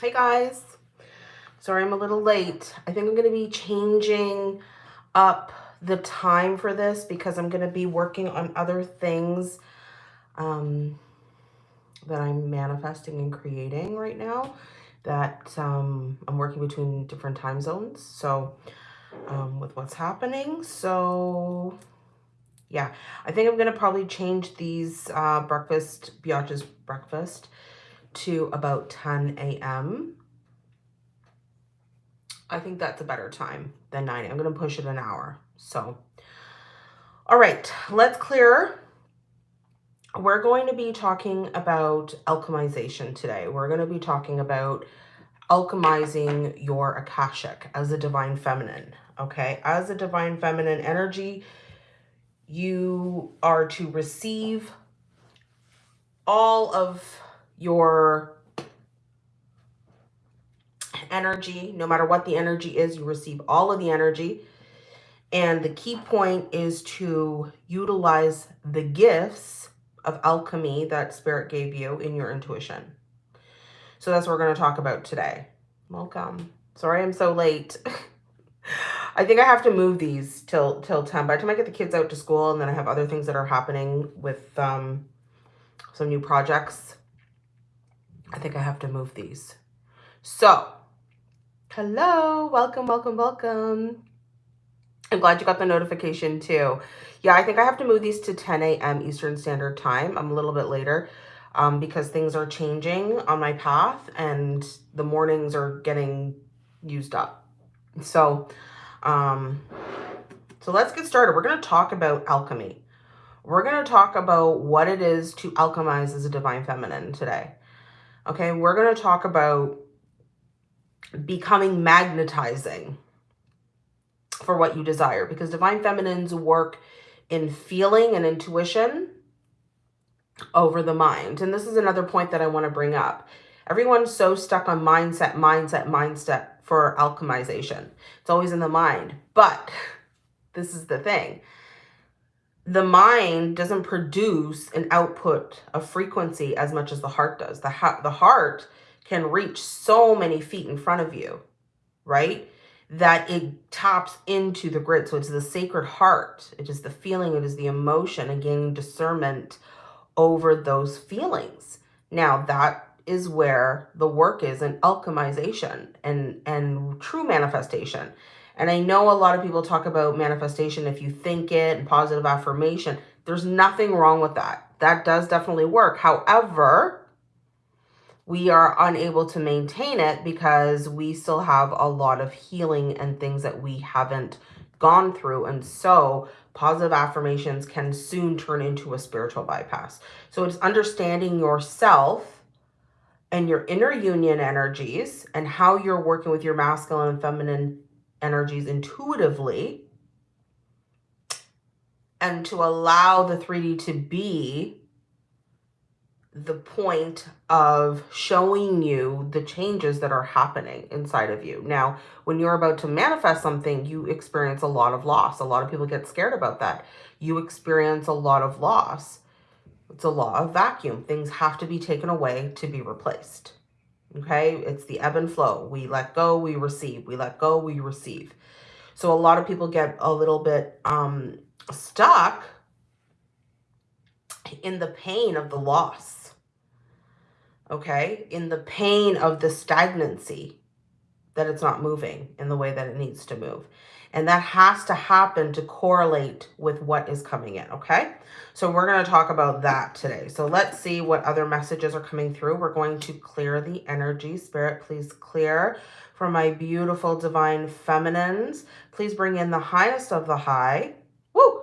Hey guys, sorry I'm a little late. I think I'm going to be changing up the time for this because I'm going to be working on other things um, that I'm manifesting and creating right now that um, I'm working between different time zones. So um, with what's happening. So yeah, I think I'm going to probably change these uh, breakfast, Biatch's breakfast to about 10 a.m I think that's a better time than 9. I'm going to push it an hour. So, all right, let's clear. We're going to be talking about alchemization today. We're going to be talking about alchemizing your Akashic as a divine feminine. Okay, as a divine feminine energy, you are to receive all of your energy, no matter what the energy is, you receive all of the energy. And the key point is to utilize the gifts of alchemy that spirit gave you in your intuition. So that's what we're going to talk about today. Welcome. Sorry I'm so late. I think I have to move these till till 10. By the time I get the kids out to school and then I have other things that are happening with um, some new projects, I think I have to move these. So Hello, welcome, welcome, welcome. I'm glad you got the notification too. Yeah, I think I have to move these to 10 a.m. Eastern Standard Time. I'm a little bit later um, because things are changing on my path and the mornings are getting used up. So, um, so let's get started. We're going to talk about alchemy. We're going to talk about what it is to alchemize as a divine feminine today. Okay, we're going to talk about becoming magnetizing for what you desire because divine feminines work in feeling and intuition over the mind. And this is another point that I want to bring up. Everyone's so stuck on mindset, mindset, mindset for alchemization. It's always in the mind. But this is the thing. The mind doesn't produce an output of frequency as much as the heart does. The, the heart can reach so many feet in front of you, right? That it taps into the grid. So it's the sacred heart. It is the feeling, it is the emotion and gaining discernment over those feelings. Now that is where the work is in alchemization and, and true manifestation. And I know a lot of people talk about manifestation if you think it and positive affirmation. There's nothing wrong with that. That does definitely work. However, we are unable to maintain it because we still have a lot of healing and things that we haven't gone through. And so positive affirmations can soon turn into a spiritual bypass. So it's understanding yourself and your inner union energies and how you're working with your masculine and feminine energies intuitively and to allow the 3D to be the point of showing you the changes that are happening inside of you. Now, when you're about to manifest something, you experience a lot of loss. A lot of people get scared about that. You experience a lot of loss. It's a law of vacuum. Things have to be taken away to be replaced. Okay? It's the ebb and flow. We let go, we receive. We let go, we receive. So a lot of people get a little bit um, stuck in the pain of the loss okay, in the pain of the stagnancy that it's not moving in the way that it needs to move. And that has to happen to correlate with what is coming in, okay? So we're going to talk about that today. So let's see what other messages are coming through. We're going to clear the energy. Spirit, please clear for my beautiful divine feminines. Please bring in the highest of the high. Woo!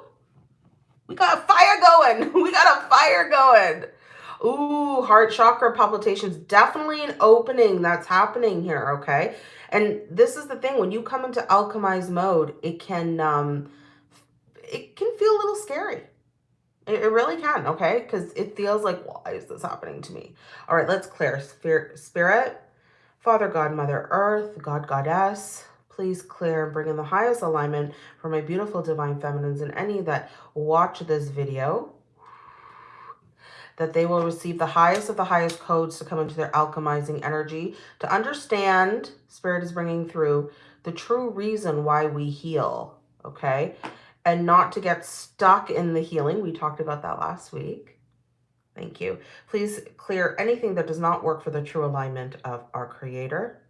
We got a fire going. We got a fire going. Ooh, heart chakra palpitations. Definitely an opening that's happening here, okay? And this is the thing. When you come into alchemized mode, it can, um, it can feel a little scary. It, it really can, okay? Because it feels like, why is this happening to me? All right, let's clear. Spirit, Spirit, Father, God, Mother Earth, God, Goddess, please clear and bring in the highest alignment for my beautiful divine feminines and any that watch this video that they will receive the highest of the highest codes to come into their alchemizing energy, to understand, Spirit is bringing through, the true reason why we heal, okay? And not to get stuck in the healing. We talked about that last week. Thank you. Please clear anything that does not work for the true alignment of our Creator.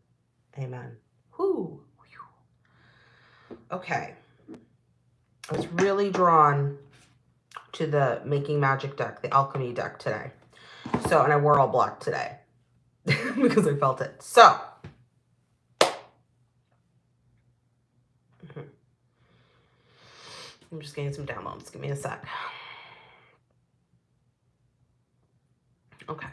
Amen. Whoo. Okay. I was really drawn to the Making Magic deck, the Alchemy deck today. So, and I wore all black today because I felt it. So, I'm just getting some downloads. Give me a sec. Okay.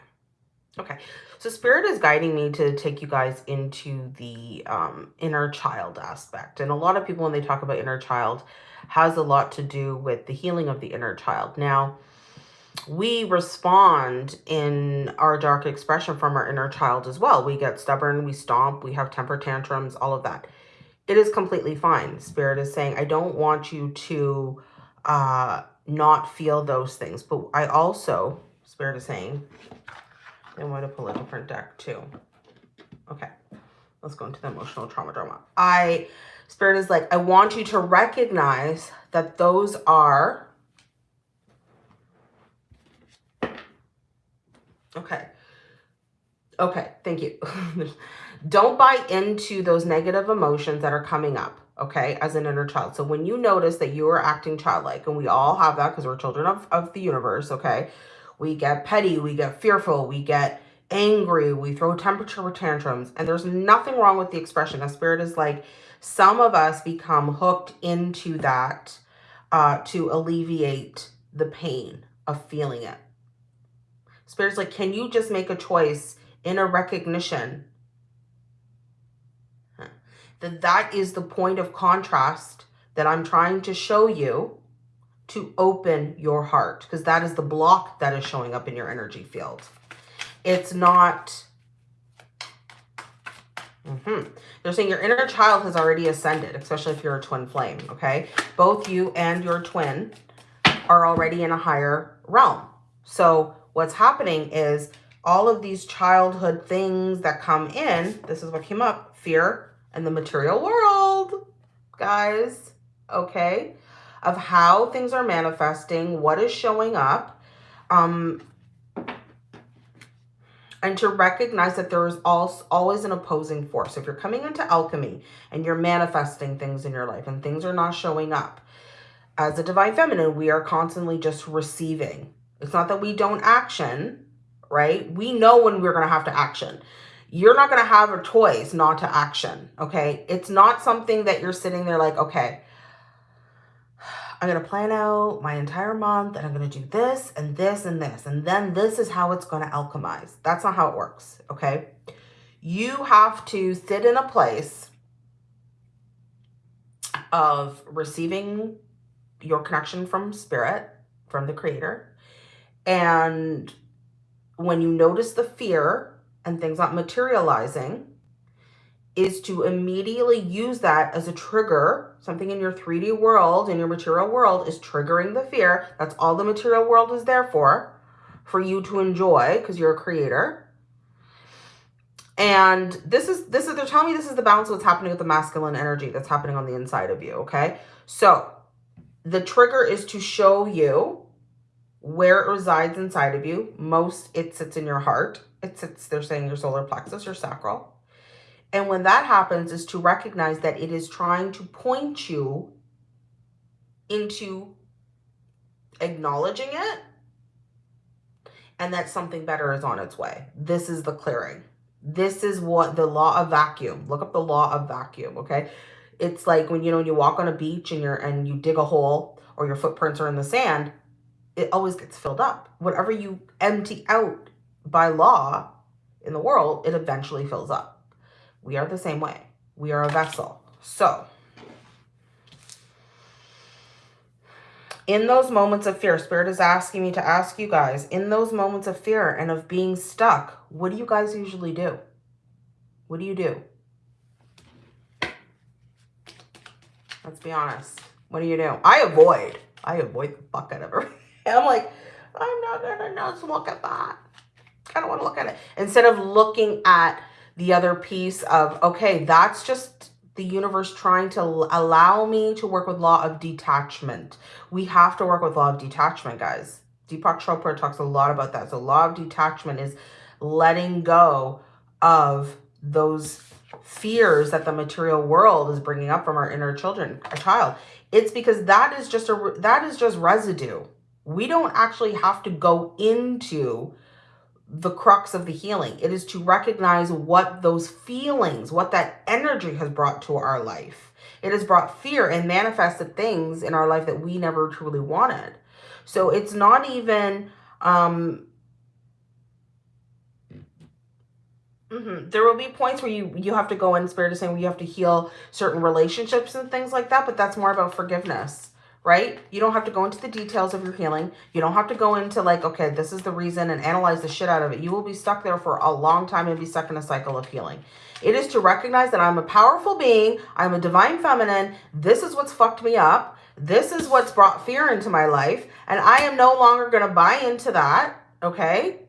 Okay. So spirit is guiding me to take you guys into the um, inner child aspect. And a lot of people, when they talk about inner child, has a lot to do with the healing of the inner child. Now, we respond in our dark expression from our inner child as well. We get stubborn, we stomp, we have temper tantrums, all of that. It is completely fine. Spirit is saying, I don't want you to uh, not feel those things. But I also, Spirit is saying, I want to pull a different deck too. Okay, let's go into the emotional trauma drama. I, Spirit is like, I want you to recognize that those are, okay, okay, thank you. Don't buy into those negative emotions that are coming up, okay, as an inner child. So when you notice that you are acting childlike, and we all have that because we're children of, of the universe, okay, we get petty, we get fearful, we get angry, we throw temperature tantrums, and there's nothing wrong with the expression. A spirit is like, some of us become hooked into that uh, to alleviate the pain of feeling it. Spirit's like, can you just make a choice in a recognition that that is the point of contrast that I'm trying to show you to open your heart because that is the block that is showing up in your energy field. It's not... Mm -hmm. They're saying your inner child has already ascended, especially if you're a twin flame, okay? Both you and your twin are already in a higher realm. So what's happening is all of these childhood things that come in, this is what came up, fear and the material world, guys, okay? Of how things are manifesting, what is showing up, um, and to recognize that there is also always an opposing force. If you're coming into alchemy and you're manifesting things in your life and things are not showing up, as a divine feminine, we are constantly just receiving. It's not that we don't action, right? We know when we're going to have to action. You're not going to have a choice not to action, okay? It's not something that you're sitting there like, okay, I'm going to plan out my entire month and I'm going to do this and this and this. And then this is how it's going to alchemize. That's not how it works, okay? You have to sit in a place of receiving your connection from spirit, from the creator. And when you notice the fear and things not materializing, is to immediately use that as a trigger. Something in your 3D world, in your material world, is triggering the fear. That's all the material world is there for, for you to enjoy because you're a creator. And this is, this is, they're telling me this is the balance of what's happening with the masculine energy that's happening on the inside of you, okay? So the trigger is to show you where it resides inside of you. Most, it sits in your heart. It sits, they're saying your solar plexus, your sacral. And when that happens is to recognize that it is trying to point you into acknowledging it and that something better is on its way. This is the clearing. This is what the law of vacuum. Look up the law of vacuum, okay? It's like when you know when you walk on a beach and you're and you dig a hole or your footprints are in the sand, it always gets filled up. Whatever you empty out by law in the world, it eventually fills up. We are the same way. We are a vessel. So, in those moments of fear, Spirit is asking me to ask you guys, in those moments of fear and of being stuck, what do you guys usually do? What do you do? Let's be honest. What do you do? I avoid. I avoid the fuck out of everything. I'm like, I'm not gonna look at that. I don't want to look at it. Instead of looking at the other piece of, okay, that's just the universe trying to allow me to work with law of detachment. We have to work with law of detachment, guys. Deepak Chopra talks a lot about that. So law of detachment is letting go of those fears that the material world is bringing up from our inner children, a child. It's because that is just a that is just residue. We don't actually have to go into the crux of the healing. It is to recognize what those feelings, what that energy has brought to our life. It has brought fear and manifested things in our life that we never truly wanted. So it's not even um, Mm -hmm. There will be points where you you have to go in spirit is saying you have to heal certain relationships and things like that, but that's more about forgiveness, right? You don't have to go into the details of your healing. You don't have to go into like, okay, this is the reason and analyze the shit out of it. You will be stuck there for a long time and be stuck in a cycle of healing. It is to recognize that I'm a powerful being. I'm a divine feminine. This is what's fucked me up. This is what's brought fear into my life. And I am no longer going to buy into that. Okay.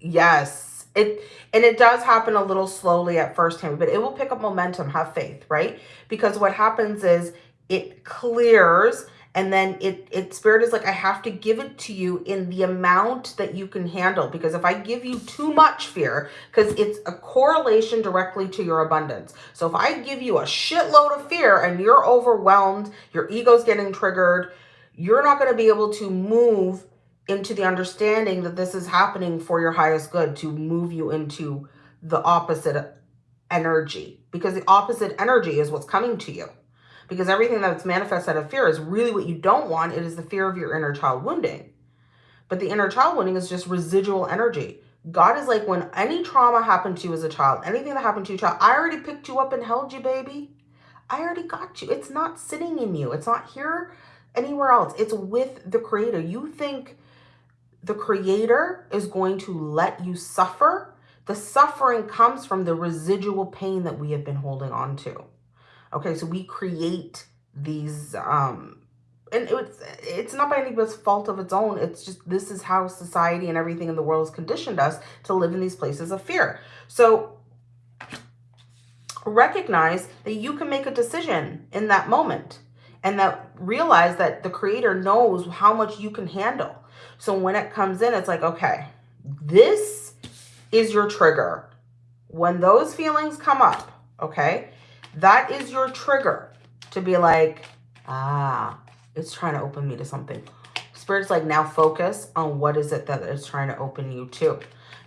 Yes it and it does happen a little slowly at first time, but it will pick up momentum. Have faith, right? Because what happens is it clears and then it it spirit is like i have to give it to you in the amount that you can handle because if i give you too much fear because it's a correlation directly to your abundance. So if i give you a shitload of fear and you're overwhelmed your ego's getting triggered you're not going to be able to move into the understanding that this is happening for your highest good to move you into the opposite energy because the opposite energy is what's coming to you because everything that's manifest out of fear is really what you don't want. It is the fear of your inner child wounding. But the inner child wounding is just residual energy. God is like when any trauma happened to you as a child anything that happened to you, child i already picked you up and held you baby. I already got you. It's not sitting in you. It's not here anywhere else. It's with the creator. You think the creator is going to let you suffer, the suffering comes from the residual pain that we have been holding on to. Okay, so we create these, um, and it's, it's not by anybody's fault of its own. It's just, this is how society and everything in the world has conditioned us to live in these places of fear. So recognize that you can make a decision in that moment and that realize that the creator knows how much you can handle. So when it comes in, it's like, okay, this is your trigger. When those feelings come up, okay, that is your trigger to be like, ah, it's trying to open me to something. Spirit's like, now focus on what is it that it's trying to open you to.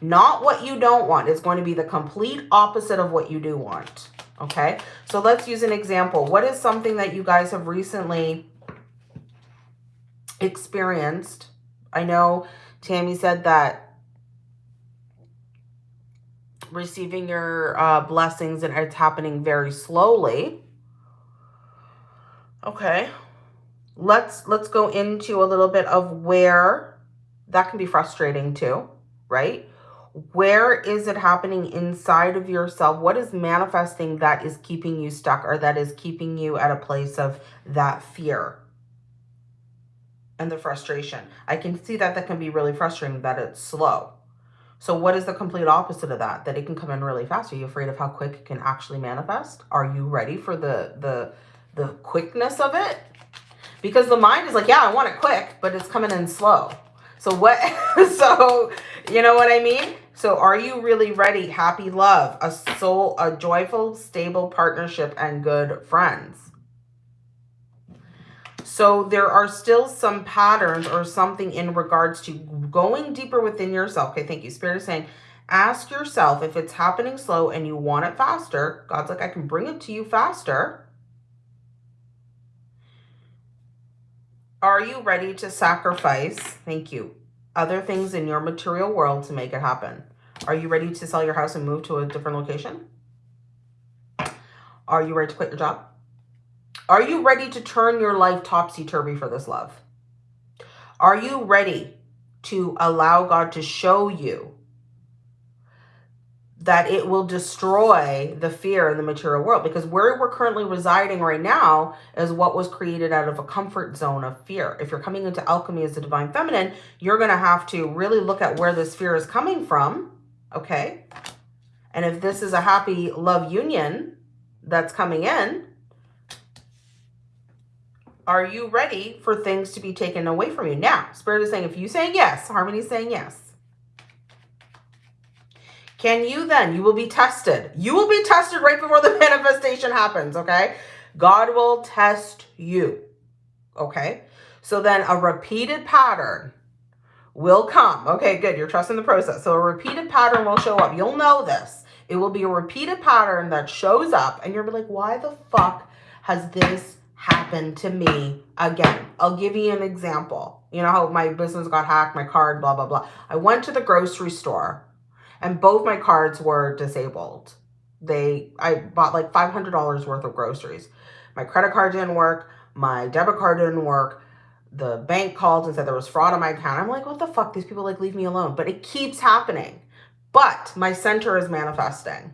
Not what you don't want. It's going to be the complete opposite of what you do want. Okay, so let's use an example. What is something that you guys have recently experienced I know Tammy said that receiving your uh, blessings and it's happening very slowly. Okay. Let's let's go into a little bit of where that can be frustrating too, right? Where is it happening inside of yourself? What is manifesting that is keeping you stuck or that is keeping you at a place of that fear? and the frustration. I can see that that can be really frustrating, that it's slow. So what is the complete opposite of that? That it can come in really fast. Are you afraid of how quick it can actually manifest? Are you ready for the, the, the quickness of it? Because the mind is like, yeah, I want it quick, but it's coming in slow. So what, so you know what I mean? So are you really ready? Happy love, a soul, a joyful, stable partnership and good friends. So there are still some patterns or something in regards to going deeper within yourself. Okay, thank you. Spirit is saying, ask yourself if it's happening slow and you want it faster. God's like, I can bring it to you faster. Are you ready to sacrifice, thank you, other things in your material world to make it happen? Are you ready to sell your house and move to a different location? Are you ready to quit your job? Are you ready to turn your life topsy-turvy for this love? Are you ready to allow God to show you that it will destroy the fear in the material world because where we're currently residing right now is what was created out of a comfort zone of fear. If you're coming into alchemy as a divine feminine, you're going to have to really look at where this fear is coming from, okay? And if this is a happy love union that's coming in, are you ready for things to be taken away from you? Now, Spirit is saying, if you say yes, Harmony is saying yes can you then? You will be tested. You will be tested right before the manifestation happens, okay? God will test you, okay? So then a repeated pattern will come. Okay, good. You're trusting the process. So a repeated pattern will show up. You'll know this. It will be a repeated pattern that shows up and you'll be like, why the fuck has this happened to me again? I'll give you an example. You know how my business got hacked, my card, blah, blah, blah. I went to the grocery store and both my cards were disabled. They, I bought like $500 worth of groceries. My credit card didn't work. My debit card didn't work. The bank called and said there was fraud on my account. I'm like, what the fuck? These people like leave me alone. But it keeps happening. But my center is manifesting.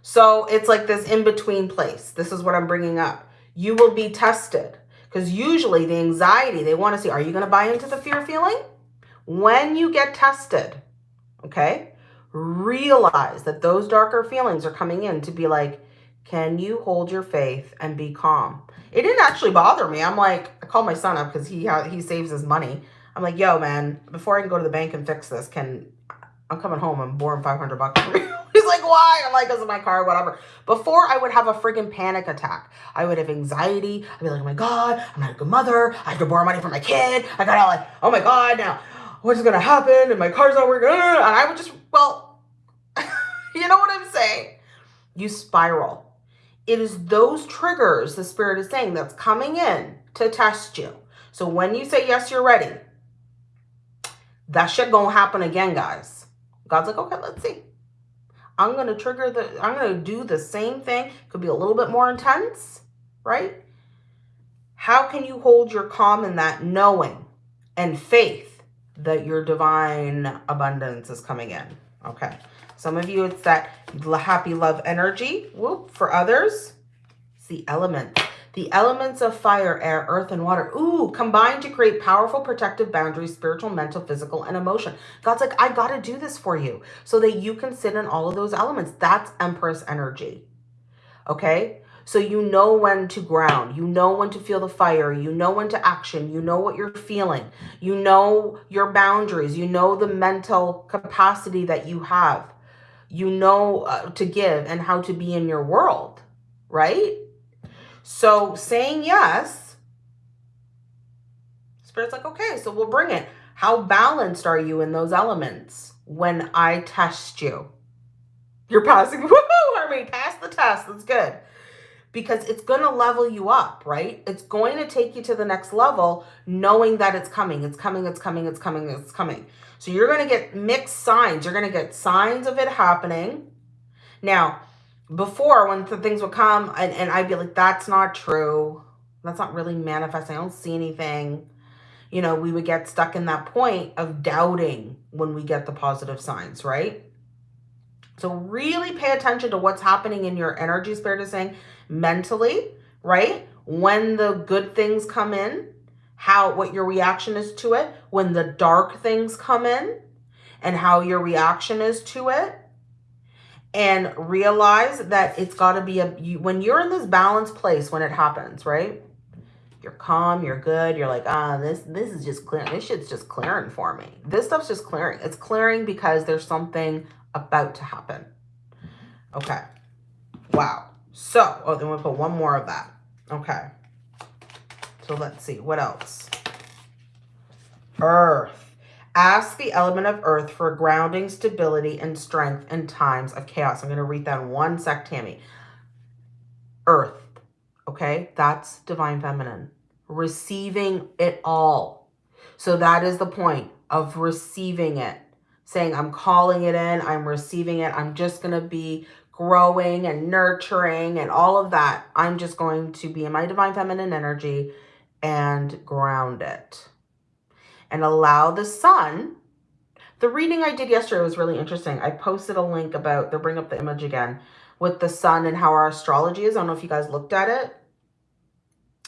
So it's like this in-between place. This is what I'm bringing up. You will be tested. Because usually the anxiety, they want to see, are you going to buy into the fear feeling? When you get tested, okay, realize that those darker feelings are coming in to be like, can you hold your faith and be calm? It didn't actually bother me. I'm like, I called my son up because he he saves his money. I'm like, yo, man, before I can go to the bank and fix this, can I'm coming home. I'm borrowing 500 bucks like, why? I'm like, because of my car, whatever. Before I would have a freaking panic attack. I would have anxiety. I'd be like, oh my God, I'm not a good mother. I have to borrow money from my kid. I gotta like, oh my God, now what's gonna happen? And my car's not working. And I would just, well, you know what I'm saying? You spiral. It is those triggers, the spirit is saying, that's coming in to test you. So when you say, yes, you're ready, that shit gonna happen again, guys. God's like, okay, let's see. I'm going to trigger the, I'm going to do the same thing. Could be a little bit more intense, right? How can you hold your calm in that knowing and faith that your divine abundance is coming in? Okay. Some of you, it's that happy love energy. Whoop. For others, it's the elements. The elements of fire, air, earth, and water. Ooh, combine to create powerful protective boundaries, spiritual, mental, physical, and emotion. God's like, I got to do this for you so that you can sit in all of those elements. That's Empress energy. Okay? So you know when to ground. You know when to feel the fire. You know when to action. You know what you're feeling. You know your boundaries. You know the mental capacity that you have you know uh, to give and how to be in your world, right? So saying yes, Spirit's like, okay, so we'll bring it. How balanced are you in those elements when I test you? You're passing, woohoo, Harmony, pass the test, that's good. Because it's going to level you up, right? It's going to take you to the next level knowing that it's coming, it's coming, it's coming, it's coming, it's coming. So you're going to get mixed signs. You're going to get signs of it happening. Now, before when the things would come and, and I'd be like, that's not true. That's not really manifesting. I don't see anything. You know, we would get stuck in that point of doubting when we get the positive signs, right? So really pay attention to what's happening in your energy, spirit is saying, mentally, right? When the good things come in, how what your reaction is to it when the dark things come in and how your reaction is to it and realize that it's got to be a you, when you're in this balanced place when it happens right? You're calm you're good you're like ah this this is just clearing this shit's just clearing for me. This stuff's just clearing. It's clearing because there's something about to happen. Okay. Wow. So oh then we'll put one more of that. Okay. So let's see, what else? Earth. Ask the element of earth for grounding, stability, and strength in times of chaos. I'm going to read that in one sec, Tammy. Earth. Okay, that's divine feminine. Receiving it all. So that is the point of receiving it. Saying, I'm calling it in, I'm receiving it. I'm just going to be growing and nurturing and all of that. I'm just going to be in my divine feminine energy and ground it. And allow the sun, The reading I did yesterday was really interesting. I posted a link about, they'll bring up the image again, with the sun and how our astrology is. I don't know if you guys looked at it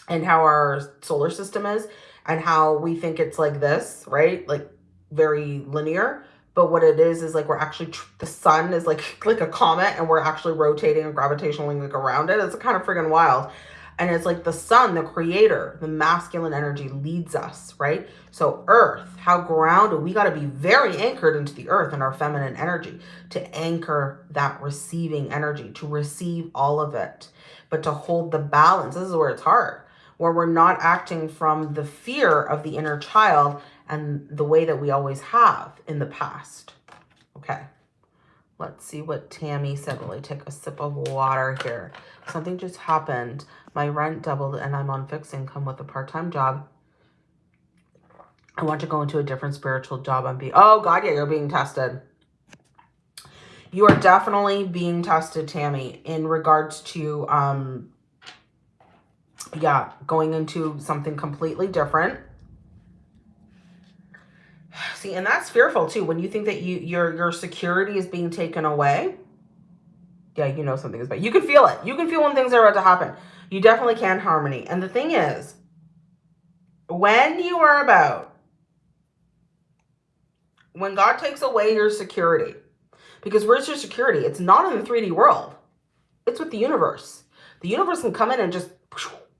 and how our solar system is and how we think it's like this, right? Like very linear. But what it is, is like we're actually, the sun is like, like a comet and we're actually rotating and gravitationally like around it. It's kind of friggin' wild. And it's like the sun, the creator, the masculine energy leads us, right? So earth, how grounded, we got to be very anchored into the earth and our feminine energy to anchor that receiving energy, to receive all of it, but to hold the balance. This is where it's hard where we're not acting from the fear of the inner child and the way that we always have in the past. Okay, let's see what Tammy said I take a sip of water here. Something just happened. My rent doubled and I'm on fixed income with a part-time job. I want to go into a different spiritual job and be, oh God, yeah, you're being tested. You are definitely being tested, Tammy, in regards to um, yeah, going into something completely different. See, and that's fearful too. When you think that you your your security is being taken away. Yeah, you know something is bad. You can feel it. You can feel when things are about to happen. You definitely can harmony. And the thing is, when you are about, when God takes away your security, because where's your security? It's not in the 3D world. It's with the universe. The universe can come in and just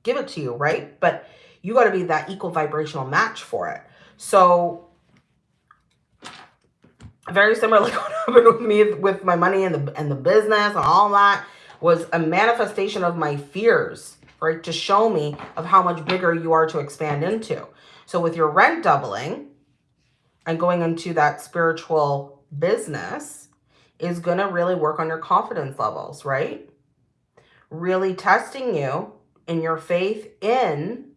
give it to you, right? But you got to be that equal vibrational match for it. So very similar like what happened with me with my money and the and the business and all that was a manifestation of my fears, right? To show me of how much bigger you are to expand into. So with your rent doubling and going into that spiritual business is going to really work on your confidence levels, right? Really testing you in your faith in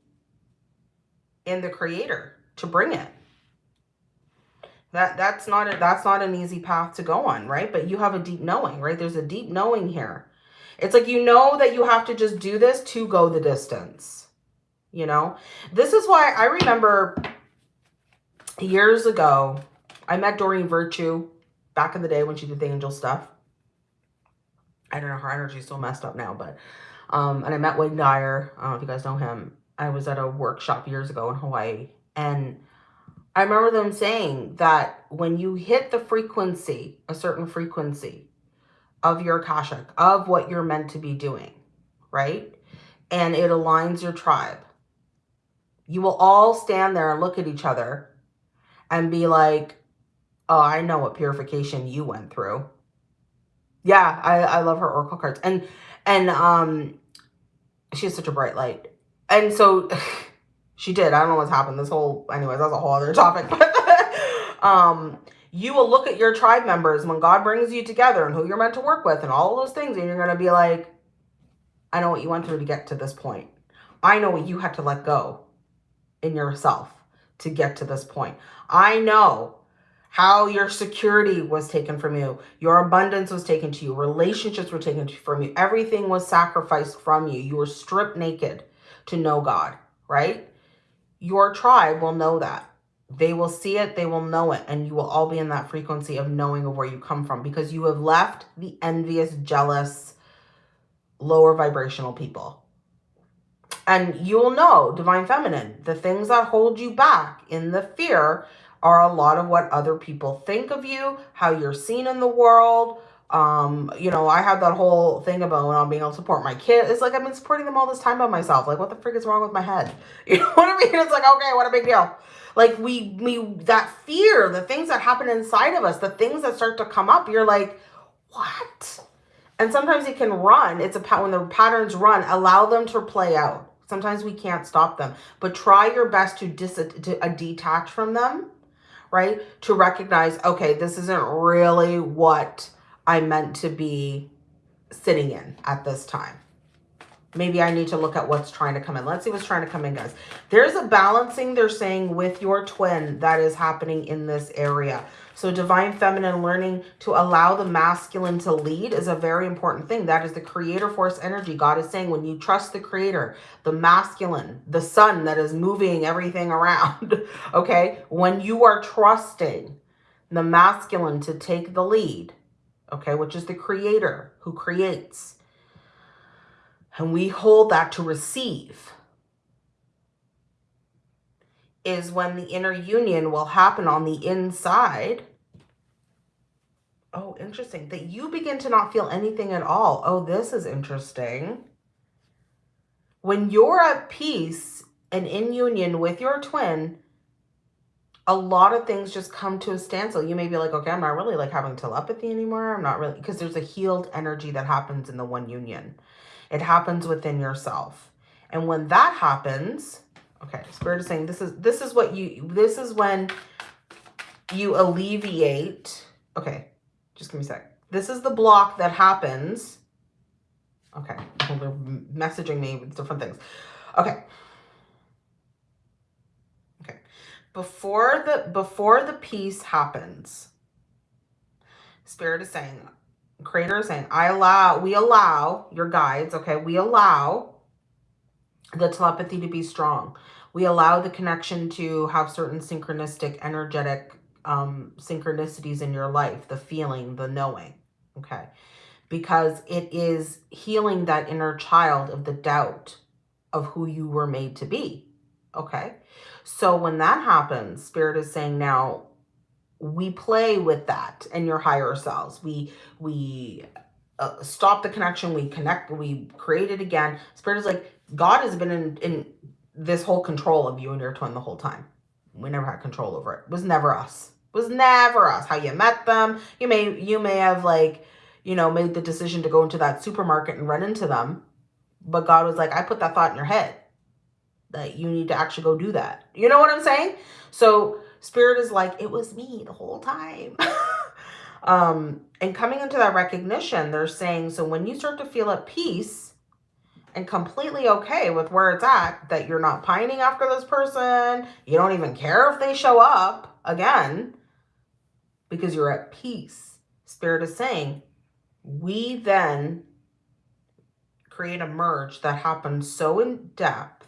in the creator to bring it that that's not a, that's not an easy path to go on right but you have a deep knowing right there's a deep knowing here it's like you know that you have to just do this to go the distance you know this is why i remember years ago i met doreen virtue back in the day when she did the angel stuff i don't know her energy's still messed up now but um, and I met Wayne Dyer. I don't know if you guys know him. I was at a workshop years ago in Hawaii. And I remember them saying that when you hit the frequency, a certain frequency of your Akashic, of what you're meant to be doing, right? And it aligns your tribe. You will all stand there and look at each other and be like, oh, I know what purification you went through. Yeah, I, I love her Oracle cards. And and um, she has such a bright light. And so she did. I don't know what's happened. This whole, anyways, that's a whole other topic. Um, you will look at your tribe members when God brings you together and who you're meant to work with and all those things. And you're going to be like, I know what you went through to get to this point. I know what you had to let go in yourself to get to this point. I know how your security was taken from you, your abundance was taken to you, relationships were taken from you, everything was sacrificed from you. You were stripped naked to know God, right? Your tribe will know that. They will see it, they will know it, and you will all be in that frequency of knowing of where you come from because you have left the envious, jealous, lower vibrational people. And you will know, Divine Feminine, the things that hold you back in the fear are a lot of what other people think of you, how you're seen in the world. Um, you know, I have that whole thing about I'm being able to support my kid. It's like I've been supporting them all this time by myself. Like, what the freak is wrong with my head? You know what I mean? It's like, okay, what a big deal. Like we, we, that fear, the things that happen inside of us, the things that start to come up, you're like, what? And sometimes it can run. It's a when the patterns run, allow them to play out. Sometimes we can't stop them, but try your best to dis to uh, detach from them right? To recognize, okay, this isn't really what I meant to be sitting in at this time. Maybe I need to look at what's trying to come in. Let's see what's trying to come in, guys. There's a balancing, they're saying, with your twin that is happening in this area. So divine feminine learning to allow the masculine to lead is a very important thing. That is the creator force energy. God is saying when you trust the creator, the masculine, the sun that is moving everything around, okay? When you are trusting the masculine to take the lead, okay, which is the creator who creates. And we hold that to receive is when the inner union will happen on the inside. Oh, interesting. That you begin to not feel anything at all. Oh, this is interesting. When you're at peace and in union with your twin, a lot of things just come to a standstill. You may be like, okay, I'm not really like having telepathy anymore. I'm not really, because there's a healed energy that happens in the one union. It happens within yourself. And when that happens, Okay, Spirit is saying this is this is what you this is when you alleviate. Okay, just give me a sec. This is the block that happens. Okay, they're messaging me with different things. Okay. Before the before the peace happens, Spirit is saying, Creator is saying, I allow, we allow your guides, okay, we allow the telepathy to be strong. We allow the connection to have certain synchronistic, energetic um, synchronicities in your life, the feeling, the knowing, okay? Because it is healing that inner child of the doubt of who you were made to be, okay? So when that happens, Spirit is saying now, we play with that and your higher selves. We, we uh, stop the connection. We connect, we create it again. Spirit is like, God has been in, in this whole control of you and your twin the whole time. We never had control over it. It was never us. It was never us. How you met them. You may you may have like, you know, made the decision to go into that supermarket and run into them. But God was like, I put that thought in your head that you need to actually go do that. You know what I'm saying? So spirit is like, it was me the whole time. um, and coming into that recognition, they're saying, so when you start to feel at peace, and completely okay with where it's at, that you're not pining after this person, you don't even care if they show up again, because you're at peace. Spirit is saying, we then create a merge that happens so in depth,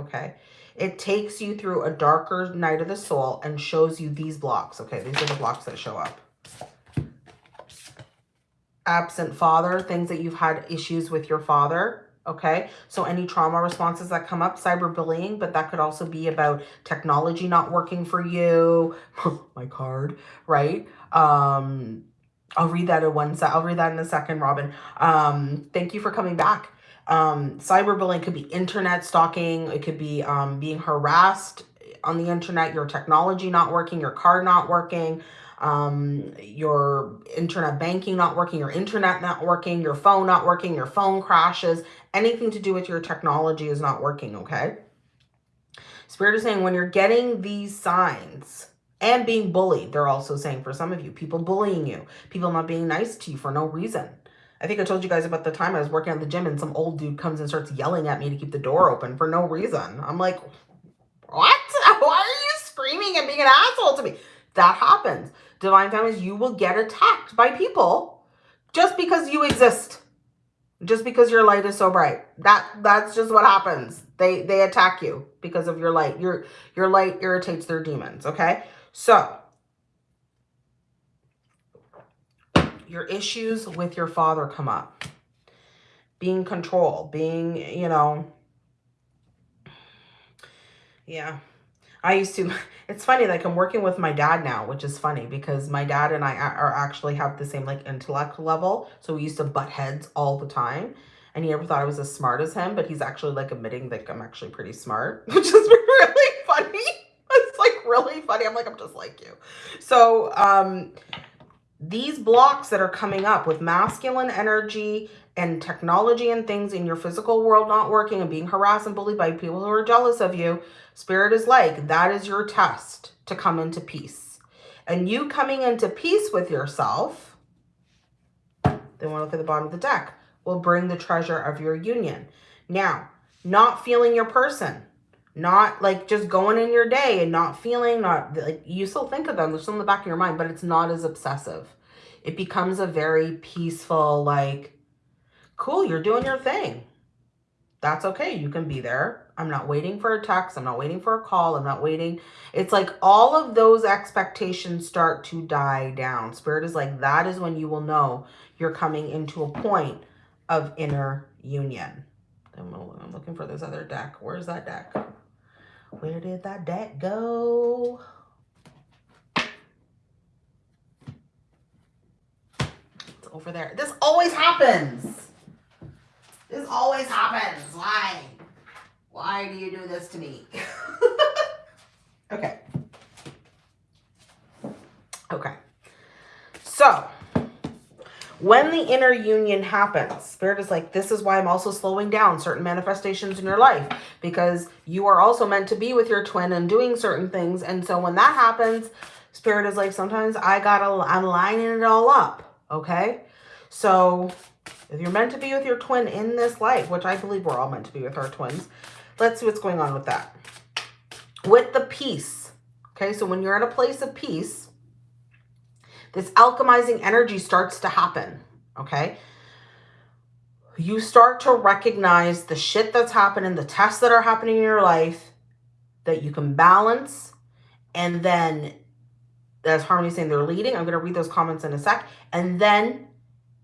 okay? It takes you through a darker night of the soul and shows you these blocks, okay? These are the blocks that show up absent father, things that you've had issues with your father. Okay, so any trauma responses that come up, cyberbullying, but that could also be about technology not working for you. My card, right? Um, I'll read that in one sec. I'll read that in a second, Robin. Um, thank you for coming back. Um, cyberbullying could be internet stalking. It could be um, being harassed on the internet, your technology not working, your card not working, um, your internet banking not working, your internet not working, your phone not working, your phone crashes, anything to do with your technology is not working, okay? Spirit is saying when you're getting these signs and being bullied, they're also saying for some of you, people bullying you, people not being nice to you for no reason. I think I told you guys about the time I was working at the gym and some old dude comes and starts yelling at me to keep the door open for no reason. I'm like, what? Why are you screaming and being an asshole to me? That happens divine families, you will get attacked by people just because you exist. Just because your light is so bright. That that's just what happens. They they attack you because of your light. Your your light irritates their demons, okay? So, your issues with your father come up. Being control, being, you know, yeah, I used to, it's funny, like I'm working with my dad now, which is funny because my dad and I are actually have the same like intellect level. So we used to butt heads all the time. And he never thought I was as smart as him, but he's actually like admitting that I'm actually pretty smart, which is really funny. It's like really funny. I'm like, I'm just like you. So um, these blocks that are coming up with masculine energy and technology and things in your physical world not working and being harassed and bullied by people who are jealous of you, Spirit is like, that is your test to come into peace. And you coming into peace with yourself, then we'll look at the bottom of the deck, will bring the treasure of your union. Now, not feeling your person, not like just going in your day and not feeling, not like you still think of them, they're still in the back of your mind, but it's not as obsessive. It becomes a very peaceful, like, cool, you're doing your thing. That's okay. You can be there. I'm not waiting for a text. I'm not waiting for a call. I'm not waiting. It's like all of those expectations start to die down. Spirit is like, that is when you will know you're coming into a point of inner union. I'm, looking for this other deck. Where's that deck? Where did that deck go? It's over there. This always happens. This always happens. Why? Why do you do this to me? okay. Okay. So, when the inner union happens, Spirit is like, this is why I'm also slowing down certain manifestations in your life because you are also meant to be with your twin and doing certain things. And so when that happens, Spirit is like, sometimes I gotta, I'm lining it all up. Okay. So if you're meant to be with your twin in this life, which I believe we're all meant to be with our twins, let's see what's going on with that. With the peace. Okay. So when you're at a place of peace, this alchemizing energy starts to happen, okay? You start to recognize the shit that's happening, the tests that are happening in your life that you can balance. And then, as Harmony saying, they're leading. I'm going to read those comments in a sec. And then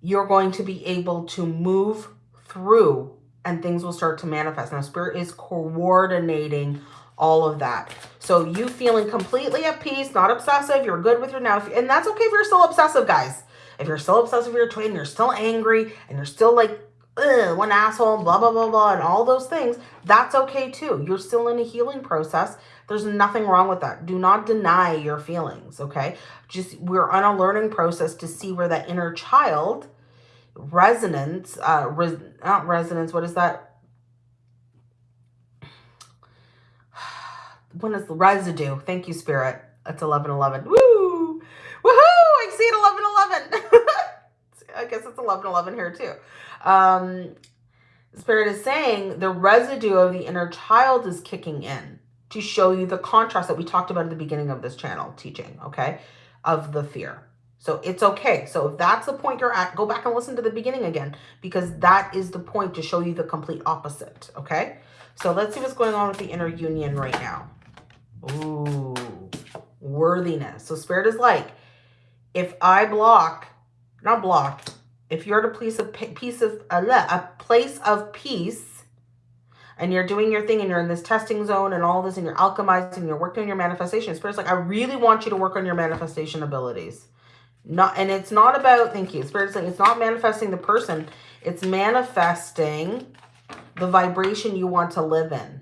you're going to be able to move through and things will start to manifest. Now, Spirit is coordinating all of that. So you feeling completely at peace, not obsessive, you're good with your now. And that's okay if you're still obsessive, guys. If you're still obsessive with your twin, you're still angry, and you're still like, one asshole, blah, blah, blah, blah, and all those things, that's okay too. You're still in a healing process. There's nothing wrong with that. Do not deny your feelings, okay? Just, we're on a learning process to see where that inner child resonance, uh, res, not resonance, what is that? When is the residue? Thank you, Spirit. It's 1111. Woo! Woohoo! I see it 1111. I guess it's 1111 here too. Um, Spirit is saying the residue of the inner child is kicking in to show you the contrast that we talked about at the beginning of this channel teaching, okay, of the fear. So it's okay. So if that's the point you're at, go back and listen to the beginning again because that is the point to show you the complete opposite, okay? So let's see what's going on with the inner union right now. Ooh, worthiness. So spirit is like, if I block, not block, if you're at a place of peace of a place of peace, and you're doing your thing, and you're in this testing zone, and all this, and you're alchemizing, and you're working on your manifestation. Spirit's like, I really want you to work on your manifestation abilities. Not, and it's not about, thank you. Spirit's like, it's not manifesting the person. It's manifesting the vibration you want to live in.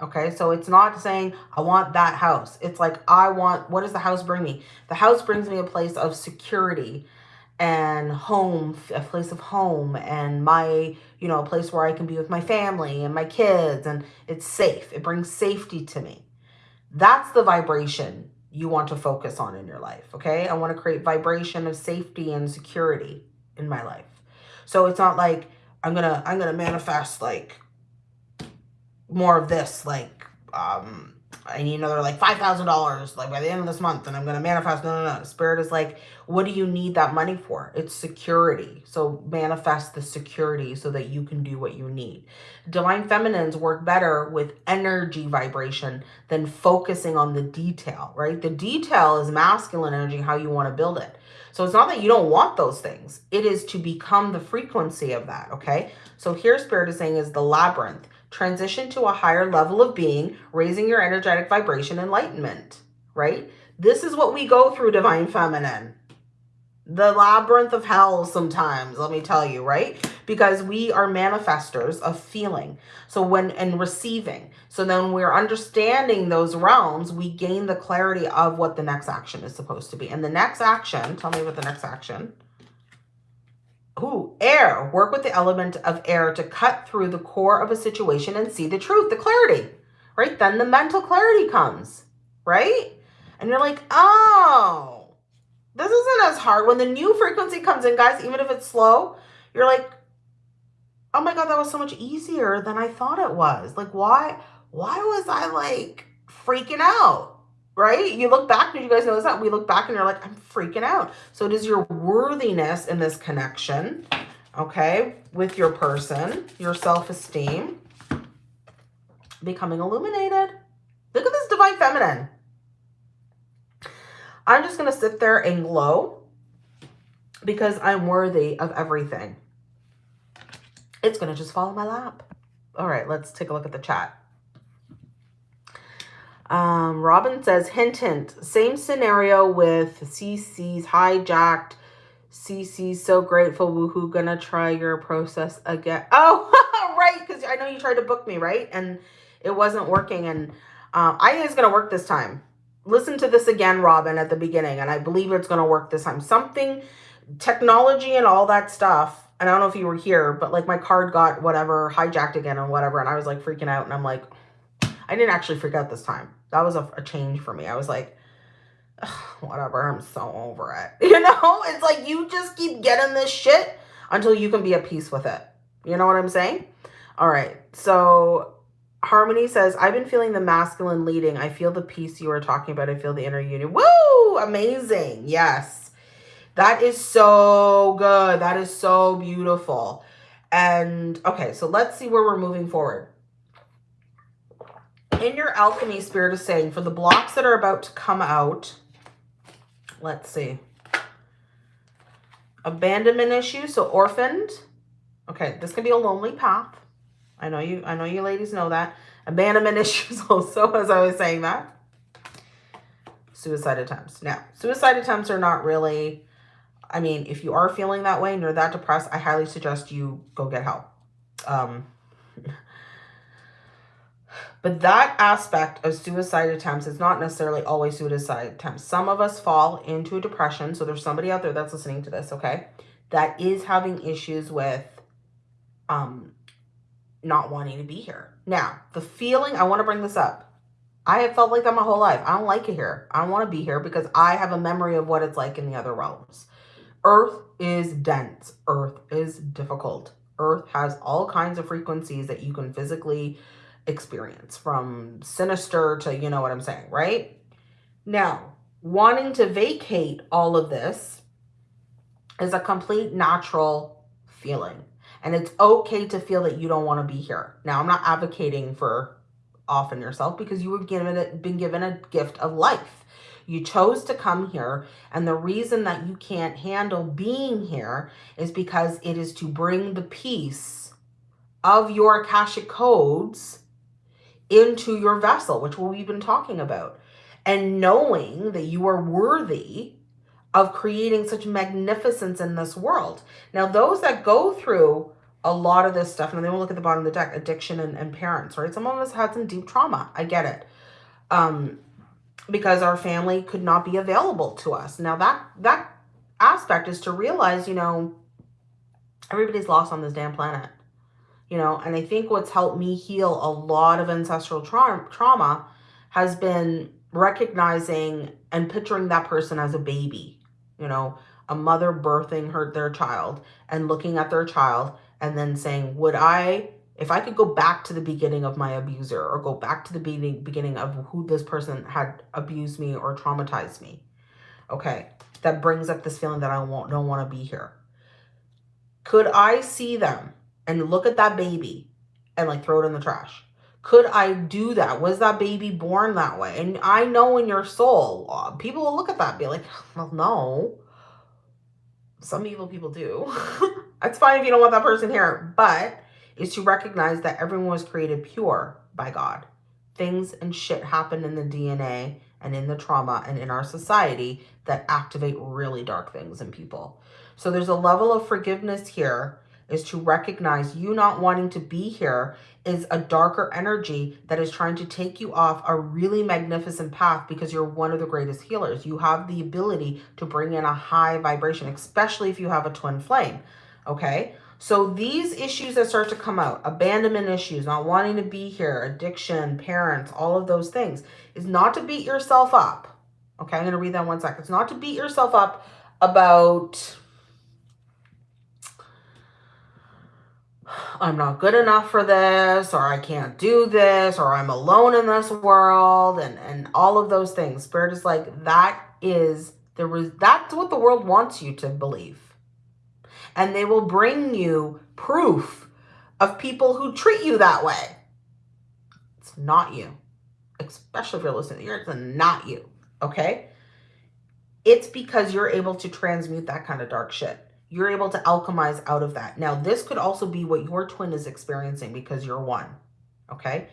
Okay, so it's not saying I want that house. It's like I want, what does the house bring me? The house brings me a place of security and home, a place of home and my, you know, a place where I can be with my family and my kids and it's safe. It brings safety to me. That's the vibration you want to focus on in your life, okay? I want to create vibration of safety and security in my life. So it's not like I'm going to I'm going to manifest like more of this, like, um, I need another like $5,000 like by the end of this month and I'm going to manifest. No, no, no. Spirit is like, what do you need that money for? It's security. So manifest the security so that you can do what you need. Divine feminines work better with energy vibration than focusing on the detail, right? The detail is masculine energy, how you want to build it. So it's not that you don't want those things. It is to become the frequency of that, okay? So here Spirit is saying is the labyrinth transition to a higher level of being, raising your energetic vibration, enlightenment, right? This is what we go through, Divine Feminine. The labyrinth of hell sometimes, let me tell you, right? Because we are manifestors of feeling. So when, and receiving. So then we're understanding those realms, we gain the clarity of what the next action is supposed to be. And the next action, tell me what the next action Ooh, air. Work with the element of air to cut through the core of a situation and see the truth, the clarity, right? Then the mental clarity comes, right? And you're like, oh, this isn't as hard. When the new frequency comes in, guys, even if it's slow, you're like, oh my God, that was so much easier than I thought it was. Like, why, why was I like freaking out? Right? You look back, did you guys notice that? We look back and you're like, I'm freaking out. So it is your worthiness in this connection, okay, with your person, your self-esteem. becoming illuminated. Look at this divine feminine. I'm just going to sit there and glow because I'm worthy of everything. It's going to just fall in my lap. All right, let's take a look at the chat. Um, Robin says, hint, hint, same scenario with CC's hijacked. CC's so grateful. Woohoo, gonna try your process again. Oh, right, because I know you tried to book me, right? And it wasn't working. And uh, I think it's gonna work this time. Listen to this again, Robin, at the beginning, and I believe it's gonna work this time. Something, technology and all that stuff. And I don't know if you were here, but like my card got whatever hijacked again or whatever, and I was like freaking out, and I'm like, I didn't actually freak out this time that was a, a change for me. I was like, whatever, I'm so over it. You know, it's like you just keep getting this shit until you can be at peace with it. You know what I'm saying? All right. So Harmony says, I've been feeling the masculine leading. I feel the peace you were talking about. I feel the inner union. Woo! Amazing. Yes. That is so good. That is so beautiful. And okay, so let's see where we're moving forward in your alchemy spirit is saying for the blocks that are about to come out, let's see. Abandonment issues, so orphaned. Okay, this can be a lonely path. I know you I know you ladies know that. Abandonment issues also, as I was saying that. Suicide attempts. Now, suicide attempts are not really, I mean, if you are feeling that way and you're that depressed, I highly suggest you go get help. Um, but that aspect of suicide attempts is not necessarily always suicide attempts. Some of us fall into a depression. So there's somebody out there that's listening to this, okay, that is having issues with um, not wanting to be here. Now, the feeling, I want to bring this up. I have felt like that my whole life. I don't like it here. I don't want to be here because I have a memory of what it's like in the other realms. Earth is dense. Earth is difficult. Earth has all kinds of frequencies that you can physically experience from sinister to, you know what I'm saying, right? Now, wanting to vacate all of this is a complete natural feeling. And it's okay to feel that you don't want to be here. Now, I'm not advocating for offing yourself because you have given it, been given a gift of life. You chose to come here. And the reason that you can't handle being here is because it is to bring the peace of your Akashic codes into your vessel, which we've been talking about. And knowing that you are worthy of creating such magnificence in this world. Now, those that go through a lot of this stuff, and then we'll look at the bottom of the deck, addiction and, and parents, right? Some of us had some deep trauma. I get it. Um, because our family could not be available to us. Now that that aspect is to realize, you know, everybody's lost on this damn planet you know, and I think what's helped me heal a lot of ancestral tra trauma has been recognizing and picturing that person as a baby, you know, a mother birthing her their child and looking at their child and then saying, would I, if I could go back to the beginning of my abuser or go back to the beginning, beginning of who this person had abused me or traumatized me, okay, that brings up this feeling that I won't, don't want to be here. Could I see them and look at that baby and like throw it in the trash. Could I do that? Was that baby born that way? And I know in your soul, uh, people will look at that be like, well, no. Some evil people do. That's fine if you don't want that person here. But is to recognize that everyone was created pure by God. Things and shit happen in the DNA and in the trauma and in our society that activate really dark things in people. So there's a level of forgiveness here is to recognize you not wanting to be here is a darker energy that is trying to take you off a really magnificent path because you're one of the greatest healers. You have the ability to bring in a high vibration, especially if you have a twin flame. Okay. So these issues that start to come out, abandonment issues, not wanting to be here, addiction, parents, all of those things, is not to beat yourself up. Okay, I'm going to read that one second. It's not to beat yourself up about I'm not good enough for this, or I can't do this, or I'm alone in this world, and, and all of those things. Spirit is like, that is, was, that's what the world wants you to believe. And they will bring you proof of people who treat you that way. It's not you. Especially if you're listening, it's not you. Okay? It's because you're able to transmute that kind of dark shit. You're able to alchemize out of that. Now, this could also be what your twin is experiencing because you're one. Okay?